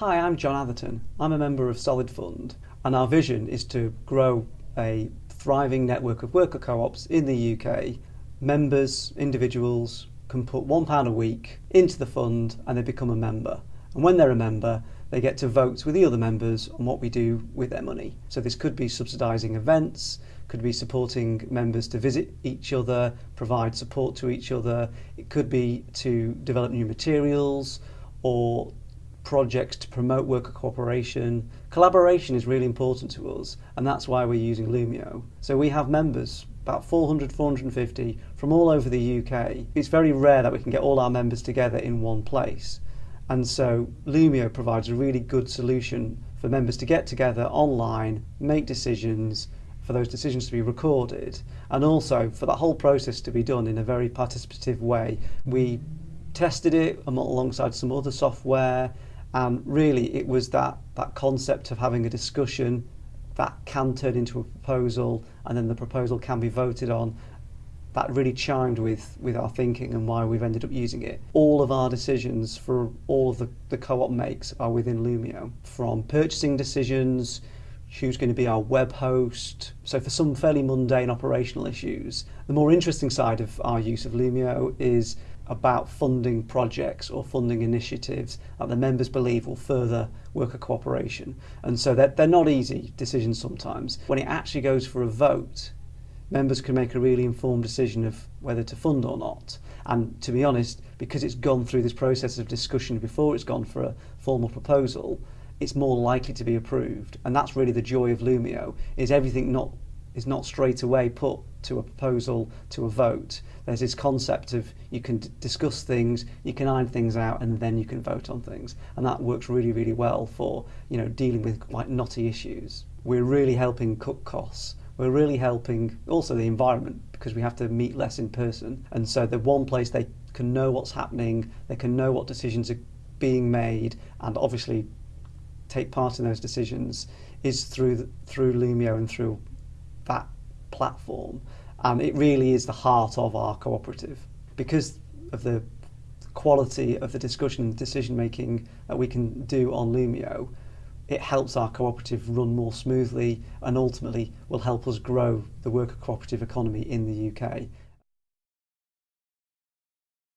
Hi, I'm John Atherton. I'm a member of Solid Fund, and our vision is to grow a thriving network of worker co ops in the UK. Members, individuals, can put £1 a week into the fund and they become a member. And when they're a member, they get to vote with the other members on what we do with their money. So this could be subsidising events, could be supporting members to visit each other, provide support to each other. It could be to develop new materials or projects to promote worker cooperation. Collaboration is really important to us, and that's why we're using Loomio. So we have members, about 400, 450, from all over the UK. It's very rare that we can get all our members together in one place. And so Loomio provides a really good solution for members to get together online, make decisions, for those decisions to be recorded, and also for that whole process to be done in a very participative way. We tested it alongside some other software and really, it was that, that concept of having a discussion that can turn into a proposal and then the proposal can be voted on that really chimed with, with our thinking and why we've ended up using it. All of our decisions for all of the, the co-op makes are within Loomio, from purchasing decisions, who's going to be our web host. So for some fairly mundane operational issues, the more interesting side of our use of Loomio is about funding projects or funding initiatives that the members believe will further worker cooperation. And so they're, they're not easy decisions sometimes. When it actually goes for a vote, members can make a really informed decision of whether to fund or not. And to be honest, because it's gone through this process of discussion before it's gone for a formal proposal, it's more likely to be approved. And that's really the joy of Loomio, is everything not is not straight away put to a proposal to a vote. There's this concept of you can discuss things, you can iron things out, and then you can vote on things, and that works really, really well for you know dealing with quite knotty issues. We're really helping cut costs. We're really helping also the environment because we have to meet less in person, and so the one place they can know what's happening, they can know what decisions are being made, and obviously take part in those decisions is through the, through Loomio and through that platform. And it really is the heart of our cooperative because of the quality of the discussion and decision making that we can do on Loomio. It helps our cooperative run more smoothly and ultimately will help us grow the worker cooperative economy in the UK.